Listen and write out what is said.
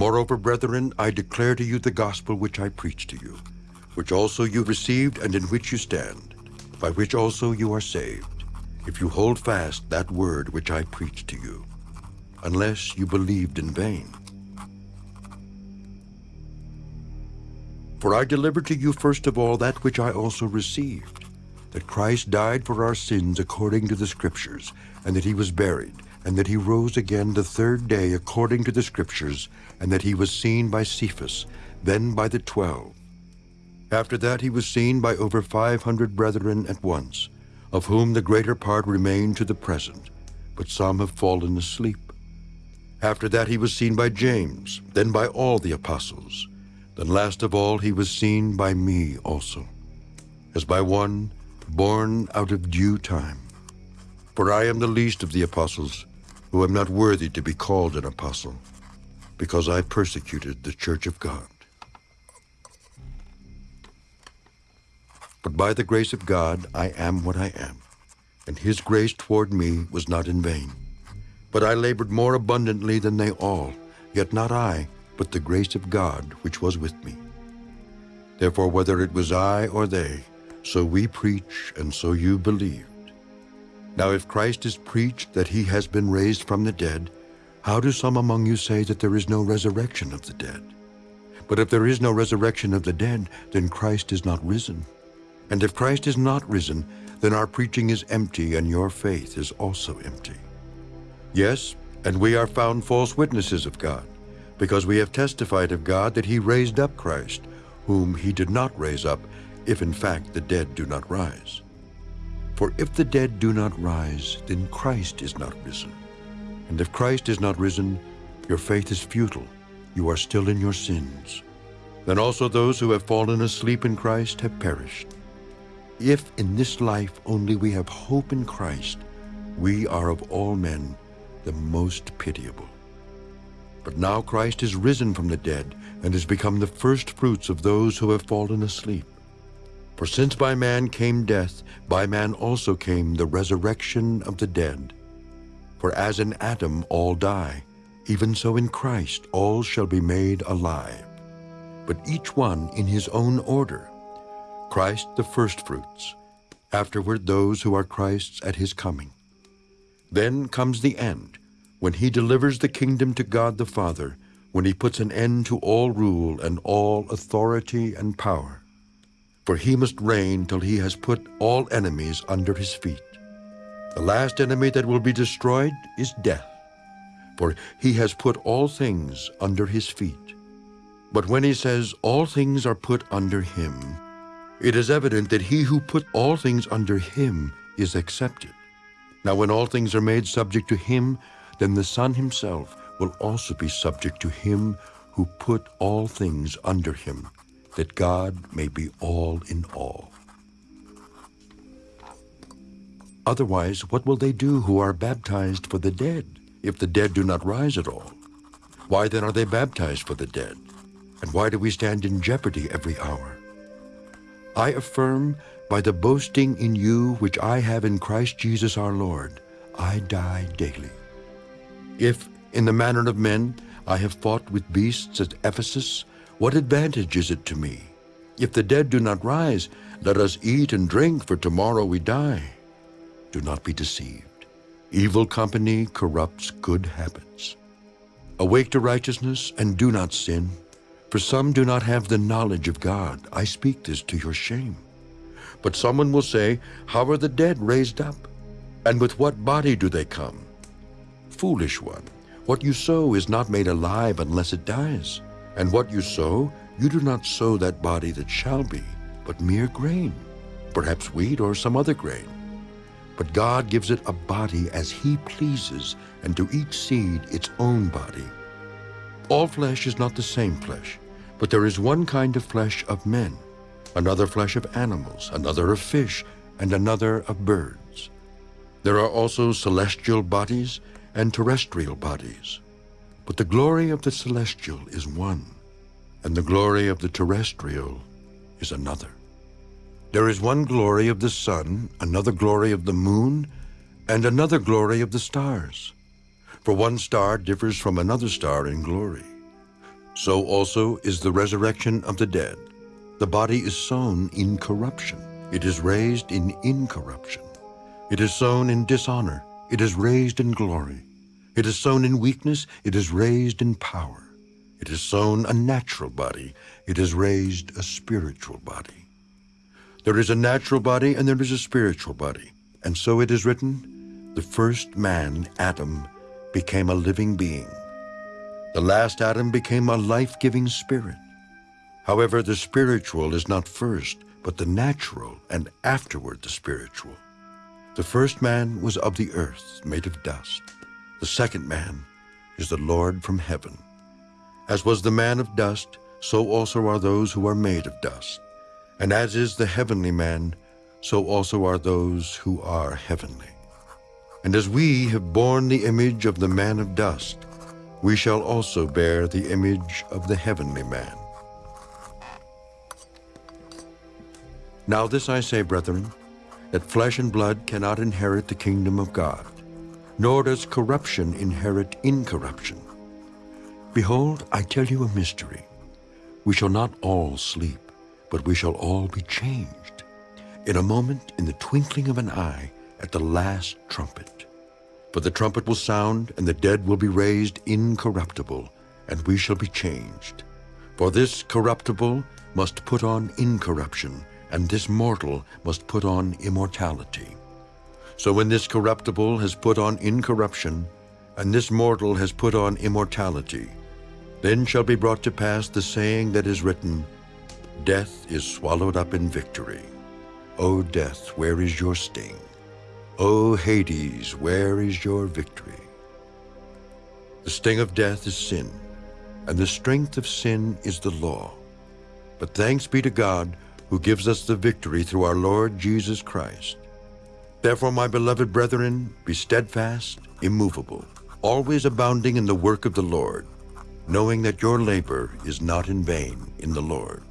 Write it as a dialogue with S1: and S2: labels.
S1: Moreover, brethren, I declare to you the gospel which I preached to you, which also you received and in which you stand, by which also you are saved, if you hold fast that word which I preached to you, unless you believed in vain. For I delivered to you first of all that which I also received, that Christ died for our sins according to the Scriptures, and that he was buried, and that he rose again the third day according to the Scriptures, and that he was seen by Cephas, then by the twelve. After that he was seen by over five hundred brethren at once, of whom the greater part remain to the present, but some have fallen asleep. After that he was seen by James, then by all the apostles. Then last of all he was seen by me also, as by one born out of due time. For I am the least of the apostles, who am not worthy to be called an apostle, because I persecuted the church of God. But by the grace of God I am what I am, and his grace toward me was not in vain. But I labored more abundantly than they all, yet not I, but the grace of God which was with me. Therefore, whether it was I or they, so we preach, and so you believed. Now if Christ is preached that he has been raised from the dead, how do some among you say that there is no resurrection of the dead? But if there is no resurrection of the dead, then Christ is not risen. And if Christ is not risen, then our preaching is empty, and your faith is also empty. Yes, and we are found false witnesses of God, because we have testified of God that he raised up Christ, whom he did not raise up, if in fact the dead do not rise. For if the dead do not rise, then Christ is not risen. And if Christ is not risen, your faith is futile. You are still in your sins. Then also those who have fallen asleep in Christ have perished. If in this life only we have hope in Christ, we are of all men the most pitiable. But now Christ is risen from the dead and has become the first fruits of those who have fallen asleep. For since by man came death, by man also came the resurrection of the dead. For as in Adam all die, even so in Christ all shall be made alive. But each one in his own order. Christ the firstfruits, afterward those who are Christ's at his coming. Then comes the end, when he delivers the kingdom to God the Father, when he puts an end to all rule and all authority and power for he must reign till he has put all enemies under his feet. The last enemy that will be destroyed is death, for he has put all things under his feet. But when he says all things are put under him, it is evident that he who put all things under him is excepted. Now when all things are made subject to him, then the Son himself will also be subject to him who put all things under him, that God may be all in all. Otherwise, what will they do who are baptized for the dead, if the dead do not rise at all? Why then are they baptized for the dead? And why do we stand in jeopardy every hour? I affirm by the boasting in you which I have in Christ Jesus our Lord, I die daily. If, in the manner of men, I have fought with beasts at Ephesus, what advantage is it to me? If the dead do not rise, let us eat and drink, for tomorrow we die. Do not be deceived. Evil company corrupts good habits. Awake to righteousness and do not sin, for some do not have the knowledge of God. I speak this to your shame. But someone will say, How are the dead raised up? And with what body do they come? Foolish one, what you sow is not made alive unless it dies. And what you sow, you do not sow that body that shall be, but mere grain, perhaps wheat or some other grain. But God gives it a body as he pleases, and to each seed its own body. All flesh is not the same flesh, but there is one kind of flesh of men, another flesh of animals, another of fish, and another of birds. There are also celestial bodies and terrestrial bodies. But the glory of the celestial is one, and the glory of the terrestrial is another. There is one glory of the sun, another glory of the moon, and another glory of the stars. For one star differs from another star in glory. So also is the resurrection of the dead. The body is sown in corruption. It is raised in incorruption. It is sown in dishonor. It is raised in glory. It is sown in weakness. It is raised in power. It is sown a natural body. It is raised a spiritual body. There is a natural body and there is a spiritual body. And so it is written, the first man, Adam, became a living being. The last Adam became a life-giving spirit. However, the spiritual is not first, but the natural, and afterward the spiritual. The first man was of the earth, made of dust. The second man is the Lord from heaven. As was the man of dust, so also are those who are made of dust. And as is the heavenly man, so also are those who are heavenly. And as we have borne the image of the man of dust, we shall also bear the image of the heavenly man. Now this I say, brethren, that flesh and blood cannot inherit the kingdom of God, nor does corruption inherit incorruption. Behold, I tell you a mystery. We shall not all sleep, but we shall all be changed. In a moment, in the twinkling of an eye, at the last trumpet. For the trumpet will sound, and the dead will be raised incorruptible, and we shall be changed. For this corruptible must put on incorruption, and this mortal must put on immortality. So when this corruptible has put on incorruption, and this mortal has put on immortality, then shall be brought to pass the saying that is written, Death is swallowed up in victory. O death, where is your sting? O Hades, where is your victory? The sting of death is sin, and the strength of sin is the law. But thanks be to God, who gives us the victory through our Lord Jesus Christ. Therefore, my beloved brethren, be steadfast, immovable, always abounding in the work of the Lord, knowing that your labor is not in vain in the Lord.